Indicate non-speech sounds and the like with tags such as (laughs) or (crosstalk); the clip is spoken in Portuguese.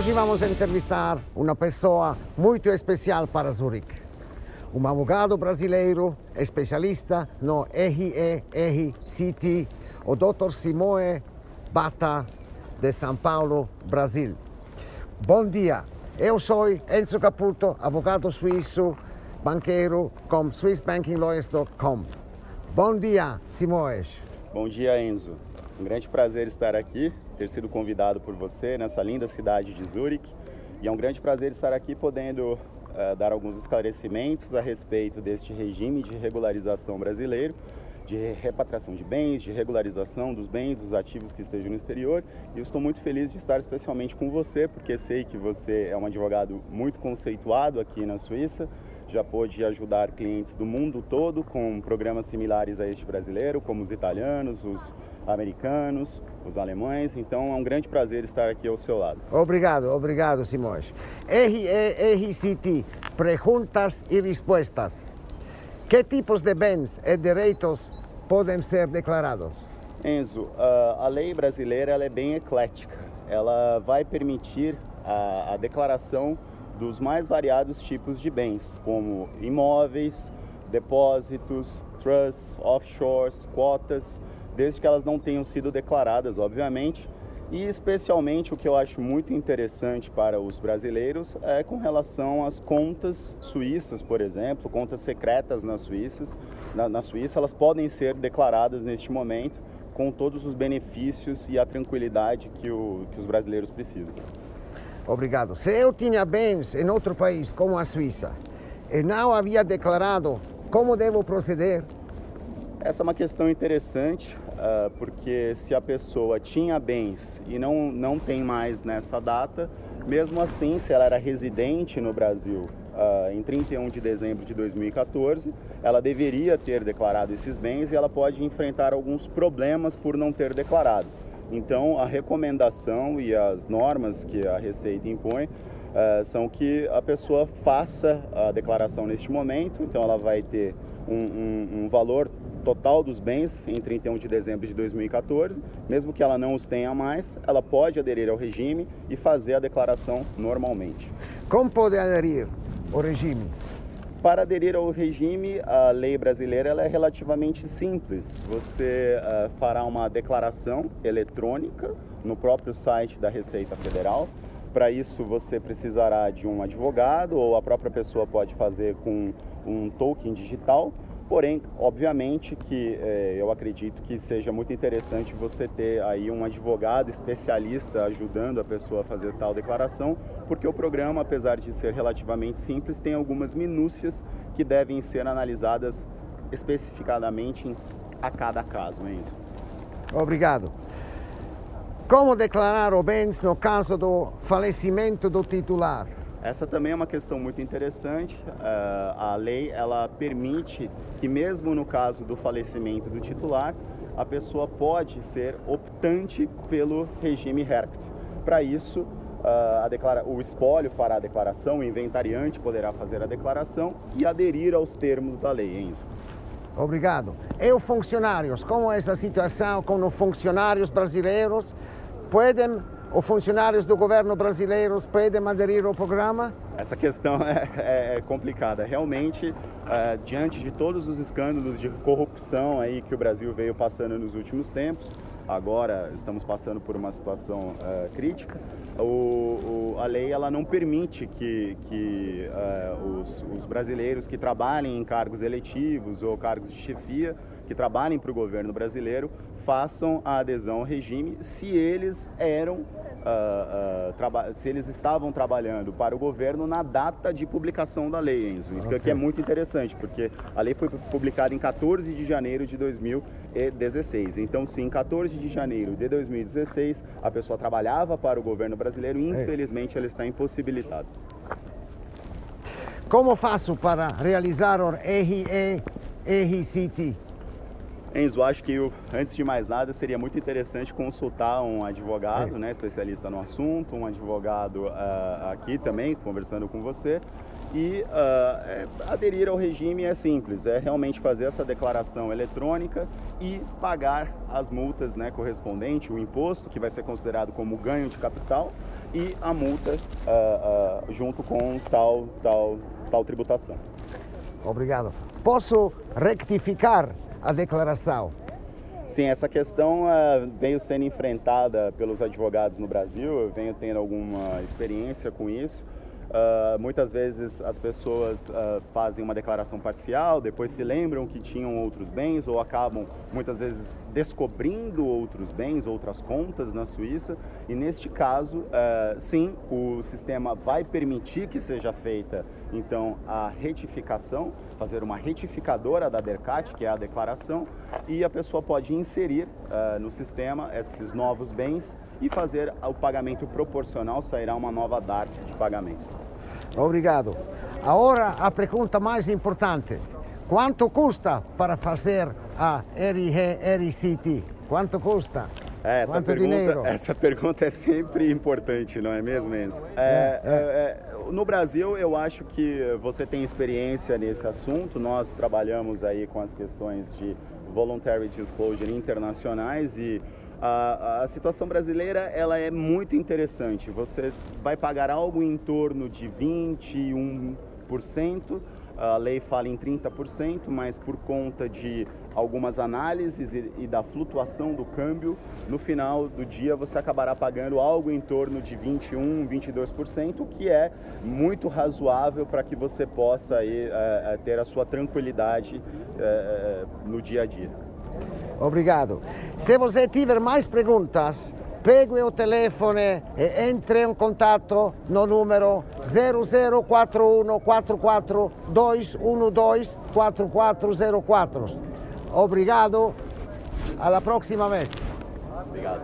Hoje vamos entrevistar uma pessoa muito especial para Zurique. Um advogado brasileiro especialista no RERCT, o Dr. Simone Bata, de São Paulo, Brasil. Bom dia, eu sou Enzo Caputo, advogado suíço, banqueiro com SwissBankingLawyers.com. Bom dia, Simões. Bom dia, Enzo. Um grande prazer estar aqui, ter sido convidado por você nessa linda cidade de Zurique. E é um grande prazer estar aqui podendo uh, dar alguns esclarecimentos a respeito deste regime de regularização brasileiro, de repatriação de bens, de regularização dos bens, dos ativos que estejam no exterior. E eu estou muito feliz de estar especialmente com você, porque sei que você é um advogado muito conceituado aqui na Suíça, já pôde ajudar clientes do mundo todo com programas similares a este brasileiro, como os italianos, os americanos, os alemães. Então é um grande prazer estar aqui ao seu lado. Obrigado, obrigado, Simões. RCT, perguntas e respostas. Que tipos de bens e direitos podem ser declarados? Enzo, a lei brasileira ela é bem eclética. Ela vai permitir a, a declaração dos mais variados tipos de bens, como imóveis, depósitos, trusts, offshores, cotas, desde que elas não tenham sido declaradas, obviamente. E especialmente o que eu acho muito interessante para os brasileiros é com relação às contas suíças, por exemplo, contas secretas nas Suíças. Na, na Suíça, elas podem ser declaradas neste momento com todos os benefícios e a tranquilidade que, o, que os brasileiros precisam. Obrigado. Se eu tinha bens em outro país, como a Suíça, e não havia declarado, como devo proceder? Essa é uma questão interessante, uh, porque se a pessoa tinha bens e não, não tem mais nessa data, mesmo assim, se ela era residente no Brasil uh, em 31 de dezembro de 2014, ela deveria ter declarado esses bens e ela pode enfrentar alguns problemas por não ter declarado. Então, a recomendação e as normas que a Receita impõe uh, são que a pessoa faça a declaração neste momento, então ela vai ter um, um, um valor total dos bens em 31 de dezembro de 2014, mesmo que ela não os tenha mais, ela pode aderir ao regime e fazer a declaração normalmente. Como pode aderir ao regime? Para aderir ao regime, a lei brasileira ela é relativamente simples. Você uh, fará uma declaração eletrônica no próprio site da Receita Federal. Para isso, você precisará de um advogado ou a própria pessoa pode fazer com um token digital Porém, obviamente que é, eu acredito que seja muito interessante você ter aí um advogado especialista ajudando a pessoa a fazer tal declaração, porque o programa, apesar de ser relativamente simples, tem algumas minúcias que devem ser analisadas especificadamente a cada caso, Enzo. Obrigado. Como declarar o bens no caso do falecimento do titular? Essa também é uma questão muito interessante. Uh, a lei ela permite que mesmo no caso do falecimento do titular, a pessoa pode ser optante pelo regime HERCT. Para isso, uh, declara... o espólio fará a declaração, o inventariante poderá fazer a declaração e aderir aos termos da lei, Enzo. Obrigado. E os funcionários, como é essa situação com os funcionários brasileiros? Podem os funcionários do governo brasileiro podem aderir ao programa? Essa questão (laughs) é, é, é complicada. Realmente, é, diante de todos os escândalos de corrupção aí que o Brasil veio passando nos últimos tempos, agora estamos passando por uma situação é, crítica, o, o, a lei ela não permite que, que é, os, os brasileiros que trabalhem em cargos eletivos ou cargos de chefia, que trabalhem para o governo brasileiro, façam a adesão ao regime se eles eram Uh, uh, se eles estavam trabalhando para o governo na data de publicação da lei, Enzo. Okay. Que é muito interessante, porque a lei foi publicada em 14 de janeiro de 2016. Então, sim, em 14 de janeiro de 2016, a pessoa trabalhava para o governo brasileiro e, infelizmente, ela está impossibilitada. Como faço para realizar o RE, RCT? Enzo, acho que antes de mais nada seria muito interessante consultar um advogado, é. né, especialista no assunto, um advogado uh, aqui também, conversando com você. E uh, é, aderir ao regime é simples, é realmente fazer essa declaração eletrônica e pagar as multas né, correspondentes, o imposto, que vai ser considerado como ganho de capital, e a multa uh, junto com tal, tal, tal tributação. Obrigado. Posso rectificar a declaração? Sim, essa questão uh, veio sendo enfrentada pelos advogados no Brasil, eu venho tendo alguma experiência com isso. Uh, muitas vezes as pessoas uh, fazem uma declaração parcial, depois se lembram que tinham outros bens ou acabam muitas vezes descobrindo outros bens, outras contas na Suíça. E neste caso, uh, sim, o sistema vai permitir que seja feita então a retificação, fazer uma retificadora da DERCAT, que é a declaração, e a pessoa pode inserir no sistema esses novos bens e fazer o pagamento proporcional, sairá uma nova DART de pagamento. Obrigado. Agora a pergunta mais importante. Quanto custa para fazer a RCT? Quanto custa? É, essa, Quanto pergunta, dinheiro? essa pergunta é sempre importante, não é mesmo, Enzo? É, é, é, no Brasil, eu acho que você tem experiência nesse assunto. Nós trabalhamos aí com as questões de voluntary disclosure internacionais e a, a, situação brasileira ela é muito interessante. Você vai pagar algo em torno de 21%, a lei fala em 30%, mas por conta de algumas análises e, e, da flutuação do câmbio, no final do dia você acabará pagando algo em torno de 21, 22%, que é muito razoável para que você possa aí, é, ter a sua tranquilidade é, no dia a dia. Obrigado. Se você tiver mais perguntas, pegue o telefone e entre em contato no número 0041 Obrigado, alla próxima vez. Obrigado.